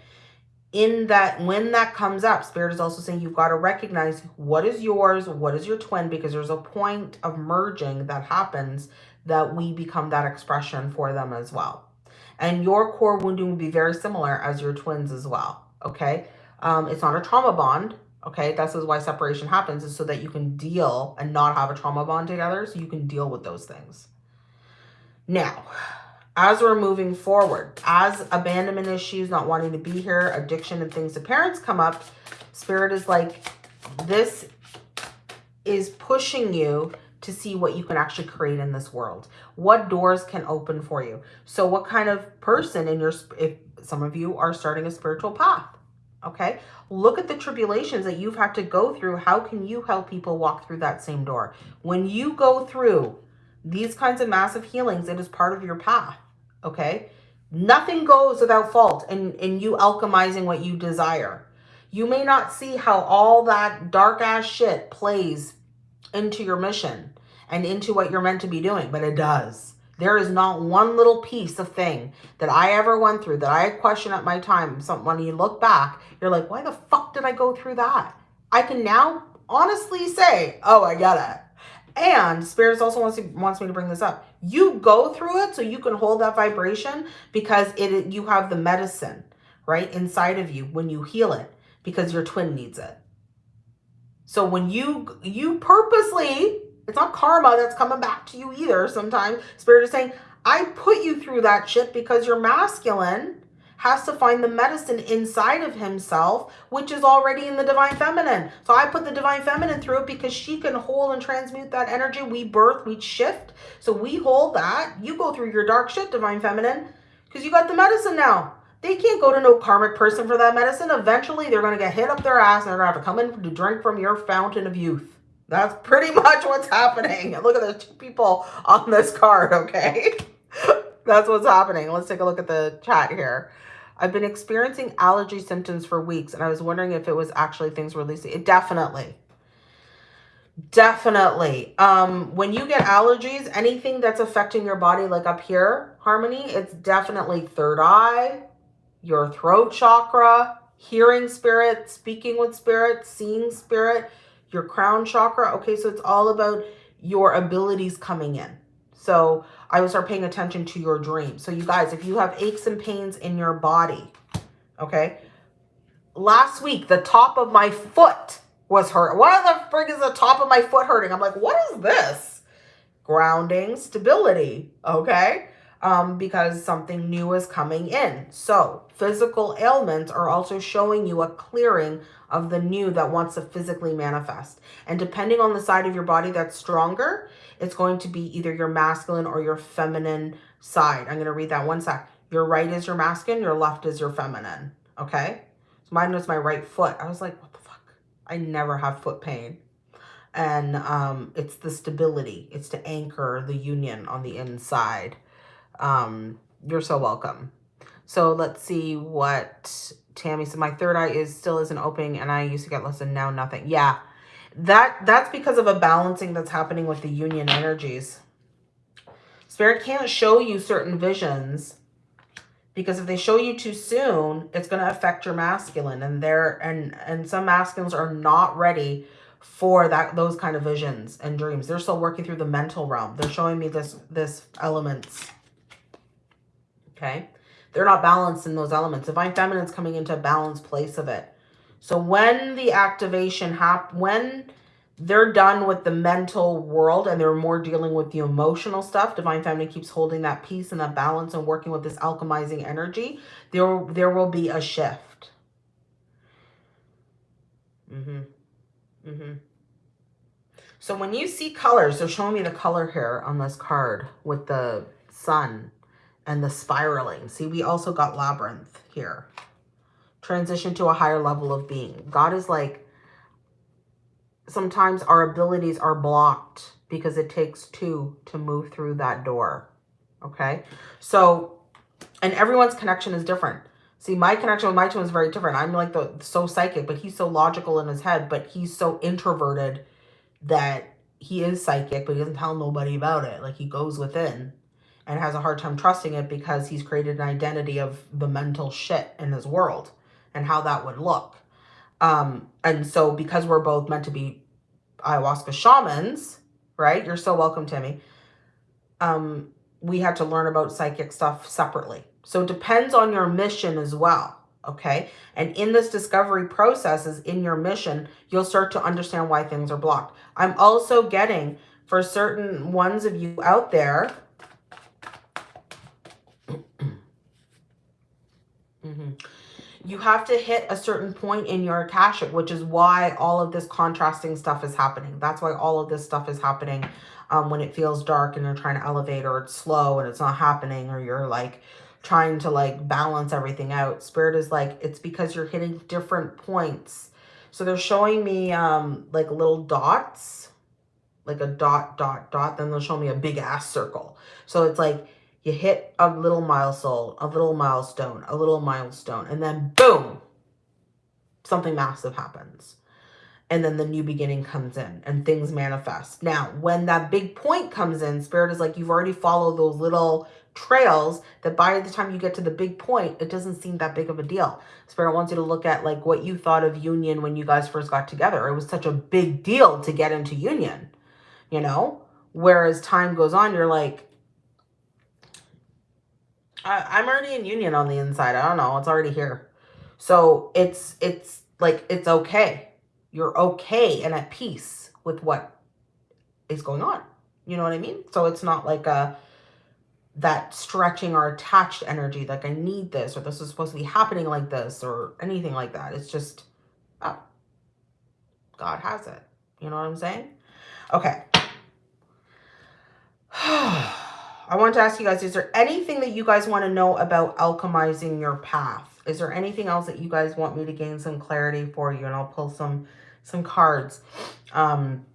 in that when that comes up spirit is also saying you've got to recognize what is yours what is your twin because there's a point of merging that happens that we become that expression for them as well and your core wounding will be very similar as your twins as well okay um, it's not a trauma bond okay this is why separation happens is so that you can deal and not have a trauma bond together so you can deal with those things now as we're moving forward, as abandonment issues, not wanting to be here, addiction and things to parents come up, spirit is like, this is pushing you to see what you can actually create in this world. What doors can open for you. So what kind of person in your, if some of you are starting a spiritual path, okay? Look at the tribulations that you've had to go through. How can you help people walk through that same door? When you go through these kinds of massive healings, it is part of your path okay? Nothing goes without fault in, in you alchemizing what you desire. You may not see how all that dark ass shit plays into your mission and into what you're meant to be doing, but it does. There is not one little piece of thing that I ever went through that I question at my time. Some, when you look back, you're like, why the fuck did I go through that? I can now honestly say, oh, I get it. And Spirits also wants, to, wants me to bring this up. You go through it so you can hold that vibration because it you have the medicine, right, inside of you when you heal it because your twin needs it. So when you you purposely, it's not karma that's coming back to you either sometimes. Spirit is saying, I put you through that shit because you're masculine has to find the medicine inside of himself, which is already in the divine feminine. So I put the divine feminine through it because she can hold and transmute that energy. We birth, we shift. So we hold that. You go through your dark shit, divine feminine, because you got the medicine now. They can't go to no karmic person for that medicine. Eventually, they're going to get hit up their ass and they're going to have to come in to drink from your fountain of youth. That's pretty much what's happening. Look at the two people on this card, okay? That's what's happening. Let's take a look at the chat here. I've been experiencing allergy symptoms for weeks, and I was wondering if it was actually things releasing. It definitely. Definitely. Um, when you get allergies, anything that's affecting your body, like up here, Harmony, it's definitely third eye, your throat chakra, hearing spirit, speaking with spirit, seeing spirit, your crown chakra. Okay, so it's all about your abilities coming in. So I will start paying attention to your dreams. So you guys, if you have aches and pains in your body, okay? Last week, the top of my foot was hurt. Why the frig is the top of my foot hurting? I'm like, what is this? Grounding, stability, okay? Um, because something new is coming in. So physical ailments are also showing you a clearing of the new that wants to physically manifest. And depending on the side of your body that's stronger, it's going to be either your masculine or your feminine side. I'm going to read that one sec. Your right is your masculine, your left is your feminine. Okay? So mine was my right foot. I was like, what the fuck? I never have foot pain. And um, it's the stability. It's to anchor the union on the inside. Um, you're so welcome. So let's see what Tammy said. My third eye is still isn't opening and I used to get less than now nothing. Yeah that that's because of a balancing that's happening with the union energies. Spirit can't show you certain visions because if they show you too soon, it's going to affect your masculine and there and and some masculines are not ready for that those kind of visions and dreams. They're still working through the mental realm. They're showing me this this elements. Okay? They're not balanced in those elements. Divine feminine's coming into a balanced place of it. So when the activation happen, when they're done with the mental world and they're more dealing with the emotional stuff, Divine Feminine keeps holding that peace and that balance and working with this alchemizing energy, there, there will be a shift. Mm-hmm. Mm-hmm. So when you see colors, they're showing me the color here on this card with the sun and the spiraling. See, we also got labyrinth here transition to a higher level of being. God is like, sometimes our abilities are blocked because it takes two to move through that door. Okay. So, and everyone's connection is different. See, my connection with my twin is very different. I'm like the so psychic, but he's so logical in his head, but he's so introverted that he is psychic, but he doesn't tell nobody about it. Like he goes within and has a hard time trusting it because he's created an identity of the mental shit in his world and how that would look. Um, and so because we're both meant to be ayahuasca shamans, right? You're so welcome, Timmy. Um, we had to learn about psychic stuff separately. So it depends on your mission as well. Okay. And in this discovery process is in your mission, you'll start to understand why things are blocked. I'm also getting for certain ones of you out there. mm -hmm, you have to hit a certain point in your Akashic, which is why all of this contrasting stuff is happening. That's why all of this stuff is happening um, when it feels dark and you're trying to elevate or it's slow and it's not happening or you're like trying to like balance everything out. Spirit is like, it's because you're hitting different points. So they're showing me um, like little dots, like a dot, dot, dot. Then they'll show me a big ass circle. So it's like you hit a little milestone, a little milestone, a little milestone, and then boom, something massive happens. And then the new beginning comes in and things manifest. Now, when that big point comes in, Spirit is like, you've already followed those little trails that by the time you get to the big point, it doesn't seem that big of a deal. Spirit wants you to look at like what you thought of union when you guys first got together. It was such a big deal to get into union, you know? Whereas time goes on, you're like, I, am already in union on the inside. I don't know. It's already here. So it's, it's like, it's okay. You're okay and at peace with what is going on. You know what I mean? So it's not like a, that stretching or attached energy, like I need this, or this is supposed to be happening like this, or anything like that. It's just, oh, God has it. You know what I'm saying? Okay. I want to ask you guys, is there anything that you guys want to know about alchemizing your path? Is there anything else that you guys want me to gain some clarity for you? And I'll pull some, some cards. Um,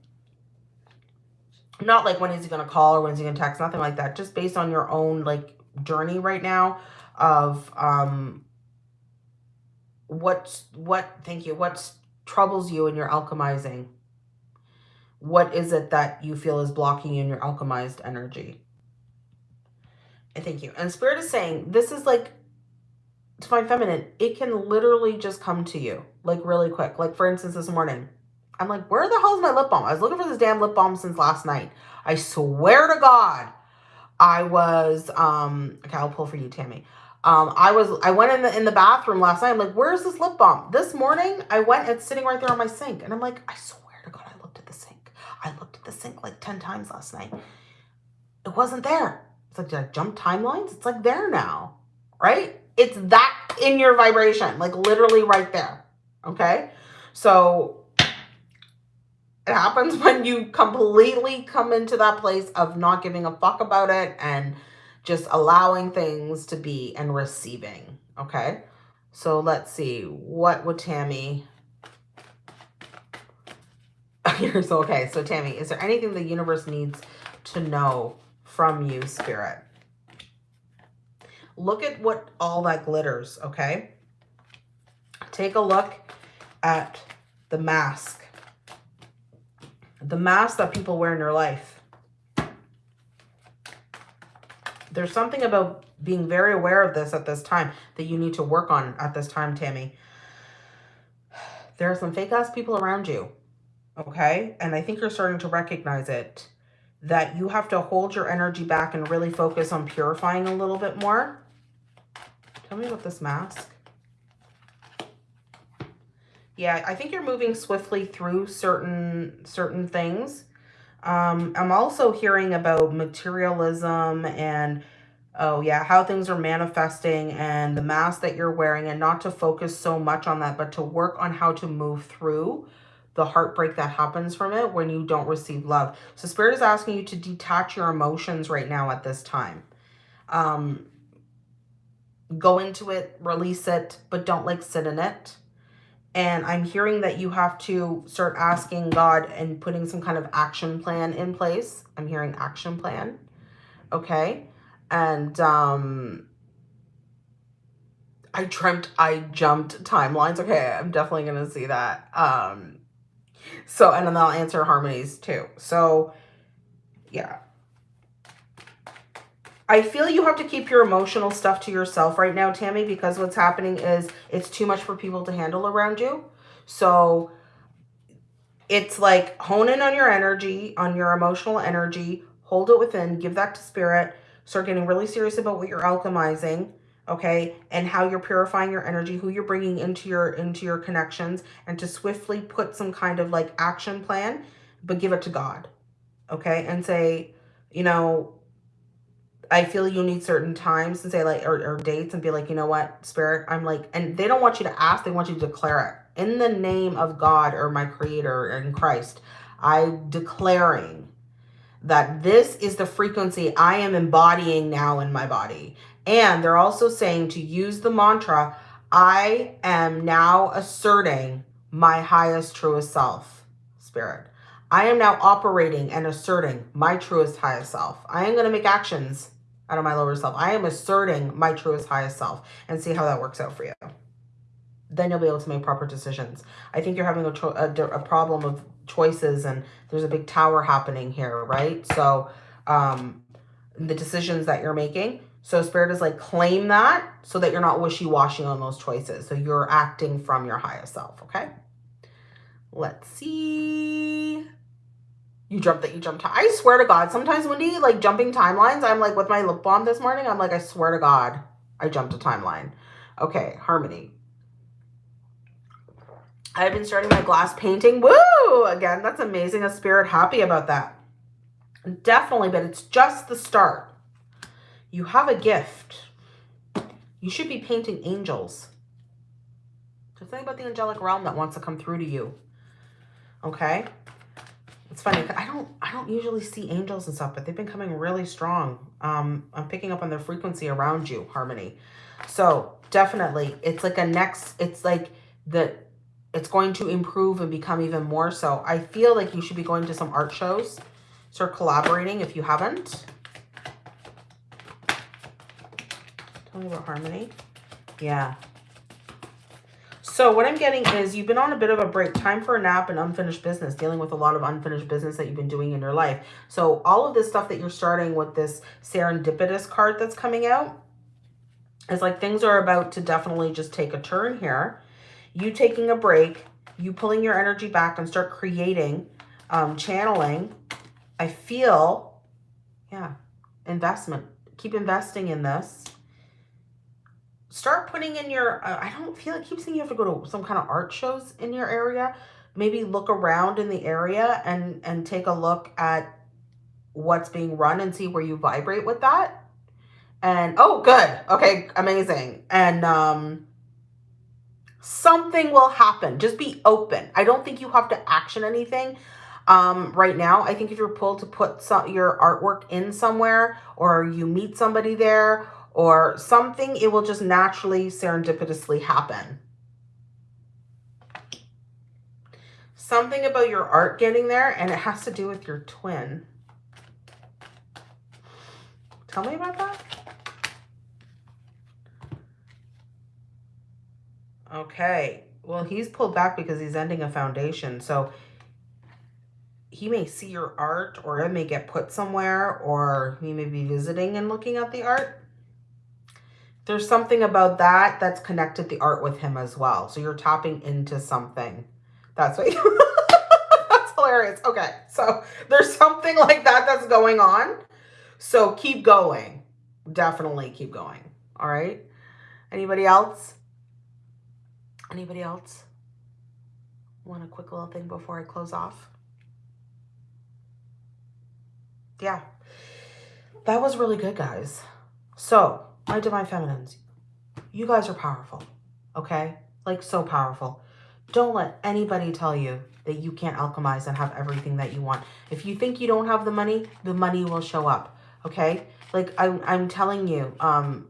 not like when is he going to call or when is he going to text, nothing like that. Just based on your own like journey right now of um what what thank you what troubles you in your alchemizing what is it that you feel is blocking you in your alchemized energy thank you and spirit is saying this is like divine feminine it can literally just come to you like really quick like for instance this morning I'm like, where the hell is my lip balm? I was looking for this damn lip balm since last night. I swear to God, I was, um, okay, I'll pull for you, Tammy. Um, I was, I went in the, in the bathroom last night. I'm like, where's this lip balm? This morning, I went, it's sitting right there on my sink. And I'm like, I swear to God, I looked at the sink. I looked at the sink like 10 times last night. It wasn't there. It's like, did I jump timelines? It's like there now, right? It's that in your vibration, like literally right there. Okay. So it happens when you completely come into that place of not giving a fuck about it and just allowing things to be and receiving. Okay. So let's see. What would Tammy... Okay. So Tammy, is there anything the universe needs to know from you, Spirit? Look at what all that glitters, okay? Take a look at the mask the mask that people wear in your life. There's something about being very aware of this at this time that you need to work on at this time, Tammy. There are some fake ass people around you, okay? And I think you're starting to recognize it, that you have to hold your energy back and really focus on purifying a little bit more. Tell me about this mask. Yeah, I think you're moving swiftly through certain certain things. Um, I'm also hearing about materialism and, oh yeah, how things are manifesting and the mask that you're wearing and not to focus so much on that, but to work on how to move through the heartbreak that happens from it when you don't receive love. So Spirit is asking you to detach your emotions right now at this time. Um, go into it, release it, but don't like sit in it. And I'm hearing that you have to start asking God and putting some kind of action plan in place. I'm hearing action plan. Okay. And um, I dreamt I jumped timelines. Okay, I'm definitely going to see that. Um, so, and then I'll answer Harmony's too. So, yeah. I feel you have to keep your emotional stuff to yourself right now, Tammy, because what's happening is it's too much for people to handle around you. So it's like hone in on your energy, on your emotional energy, hold it within, give that to spirit, start getting really serious about what you're alchemizing, okay? And how you're purifying your energy, who you're bringing into your into your connections and to swiftly put some kind of like action plan, but give it to God. Okay? And say, you know, I feel you need certain times and say like, or, or dates and be like, you know what, spirit, I'm like, and they don't want you to ask, they want you to declare it. In the name of God or my creator in Christ, I declaring that this is the frequency I am embodying now in my body. And they're also saying to use the mantra, I am now asserting my highest, truest self, spirit. I am now operating and asserting my truest, highest self. I am going to make actions out of my lower self. I am asserting my truest, highest self and see how that works out for you. Then you'll be able to make proper decisions. I think you're having a, a, a problem of choices and there's a big tower happening here, right? So um, the decisions that you're making. So spirit is like claim that so that you're not wishy-washy on those choices. So you're acting from your highest self, okay? Let's see. You jumped that you jumped. I swear to God, sometimes Wendy, like jumping timelines, I'm like with my lip balm this morning, I'm like, I swear to God, I jumped a timeline. Okay, Harmony. I've been starting my glass painting. Woo! Again, that's amazing. A spirit happy about that. Definitely, but it's just the start. You have a gift. You should be painting angels. There's something about the angelic realm that wants to come through to you. Okay? It's funny. I don't I don't usually see angels and stuff, but they've been coming really strong. Um, I'm picking up on their frequency around you, Harmony. So definitely, it's like a next, it's like the, it's going to improve and become even more so. I feel like you should be going to some art shows. Start collaborating if you haven't. About Harmony. Yeah, so what I'm getting is you've been on a bit of a break. Time for a nap and unfinished business, dealing with a lot of unfinished business that you've been doing in your life. So all of this stuff that you're starting with this serendipitous card that's coming out is like things are about to definitely just take a turn here. You taking a break, you pulling your energy back and start creating, um, channeling. I feel, yeah, investment. Keep investing in this start putting in your, uh, I don't feel, it keep saying you have to go to some kind of art shows in your area. Maybe look around in the area and, and take a look at what's being run and see where you vibrate with that. And, oh, good. Okay, amazing. And, um, something will happen. Just be open. I don't think you have to action anything um, right now. I think if you're pulled to put some, your artwork in somewhere or you meet somebody there or something, it will just naturally serendipitously happen. Something about your art getting there, and it has to do with your twin. Tell me about that. Okay. Well, he's pulled back because he's ending a foundation. So he may see your art or it may get put somewhere or he may be visiting and looking at the art there's something about that that's connected the art with him as well. So you're tapping into something. That's what you, that's hilarious. Okay. So there's something like that that's going on. So keep going. Definitely keep going. All right. Anybody else? Anybody else? Want a quick little thing before I close off? Yeah. That was really good, guys. So my divine feminines, you guys are powerful, okay? Like so powerful. Don't let anybody tell you that you can't alchemize and have everything that you want. If you think you don't have the money, the money will show up, okay? Like I'm, I'm telling you, um,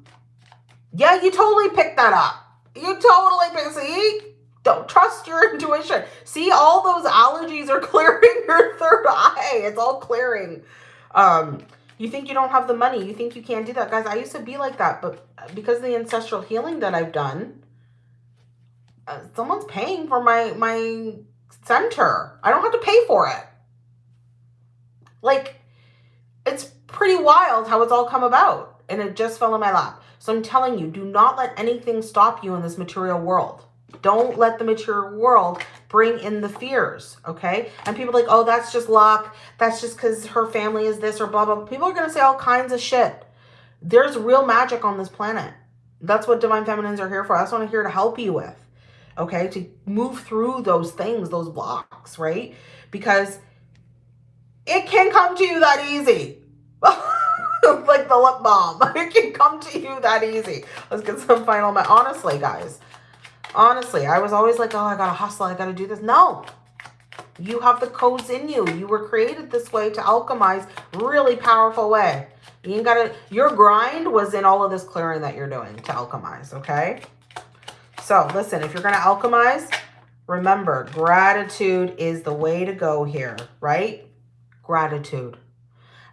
yeah, you totally picked that up. You totally picked, see? Don't trust your intuition. See, all those allergies are clearing your third eye. It's all clearing. Um, You think you don't have the money. You think you can't do that. Guys, I used to be like that. But because of the ancestral healing that I've done, uh, someone's paying for my, my center. I don't have to pay for it. Like, it's pretty wild how it's all come about. And it just fell in my lap. So I'm telling you, do not let anything stop you in this material world. Don't let the material world bring in the fears, okay? And people like, oh, that's just luck. That's just because her family is this or blah, blah. People are going to say all kinds of shit. There's real magic on this planet. That's what Divine Feminines are here for. That's what I'm here to help you with, okay? To move through those things, those blocks, right? Because it can come to you that easy. like the lip balm. It can come to you that easy. Let's get some final, honestly, guys Honestly, I was always like, oh, I got to hustle. I got to do this. No, you have the codes in you. You were created this way to alchemize really powerful way. You ain't got to, your grind was in all of this clearing that you're doing to alchemize, okay? So listen, if you're going to alchemize, remember, gratitude is the way to go here, right? Gratitude.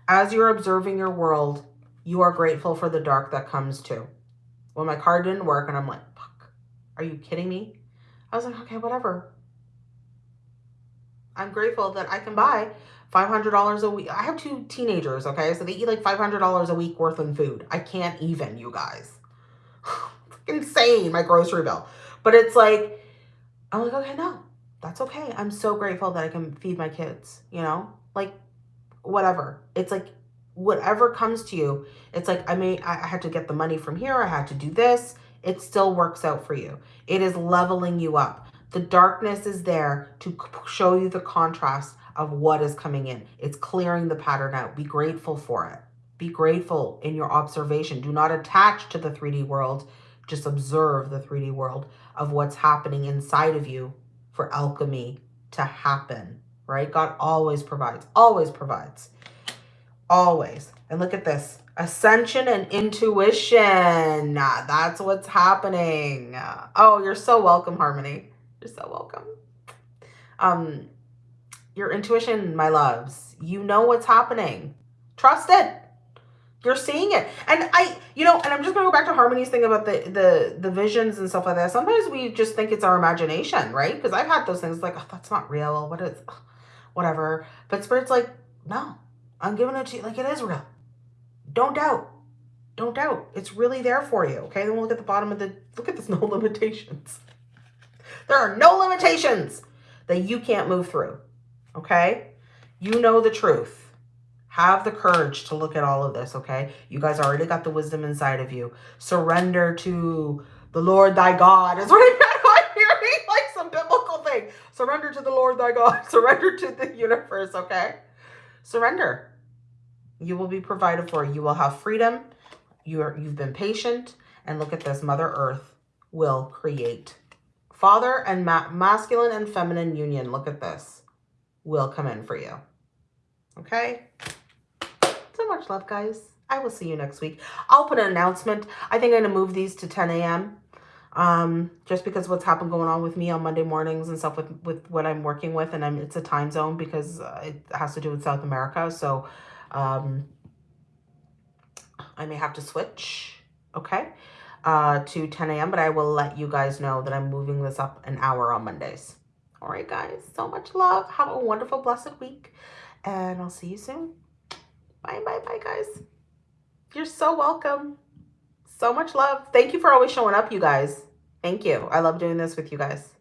As you're observing your world, you are grateful for the dark that comes too. When my card didn't work and I'm like, are you kidding me? I was like, okay, whatever. I'm grateful that I can buy $500 a week. I have two teenagers, okay? So they eat like $500 a week worth of food. I can't even, you guys. insane, my grocery bill. But it's like, I'm like, okay, no, that's okay. I'm so grateful that I can feed my kids, you know? Like, whatever. It's like, whatever comes to you, it's like, I may, I had to get the money from here. I had to do this it still works out for you. It is leveling you up. The darkness is there to show you the contrast of what is coming in. It's clearing the pattern out. Be grateful for it. Be grateful in your observation. Do not attach to the 3D world. Just observe the 3D world of what's happening inside of you for alchemy to happen, right? God always provides, always provides, always. And look at this. Ascension and intuition. That's what's happening. Oh, you're so welcome, Harmony. You're so welcome. Um, your intuition, my loves. You know what's happening. Trust it. You're seeing it. And I, you know, and I'm just to go back to Harmony's thing about the, the, the visions and stuff like that. Sometimes we just think it's our imagination, right? Because I've had those things like, oh, that's not real. What is, whatever. But Spirit's like, no, I'm giving it to you. Like, it is real. Don't doubt. Don't doubt. It's really there for you. Okay, then we'll look at the bottom of the, look at this, no limitations. There are no limitations that you can't move through. Okay? You know the truth. Have the courage to look at all of this, okay? You guys already got the wisdom inside of you. Surrender to the Lord thy God. Is what I'm hearing, like some biblical thing. Surrender to the Lord thy God. Surrender to the universe, okay? Surrender. You will be provided for. You will have freedom. You are, you've been patient. And look at this. Mother Earth will create. Father and ma masculine and feminine union. Look at this. Will come in for you. Okay? So much love, guys. I will see you next week. I'll put an announcement. I think I'm going to move these to 10 a.m. Um, just because what's happened going on with me on Monday mornings and stuff with, with what I'm working with. And I'm, it's a time zone because uh, it has to do with South America. So um, I may have to switch, okay, uh, to 10 a.m., but I will let you guys know that I'm moving this up an hour on Mondays. All right, guys, so much love. Have a wonderful, blessed week, and I'll see you soon. Bye, bye, bye, guys. You're so welcome. So much love. Thank you for always showing up, you guys. Thank you. I love doing this with you guys.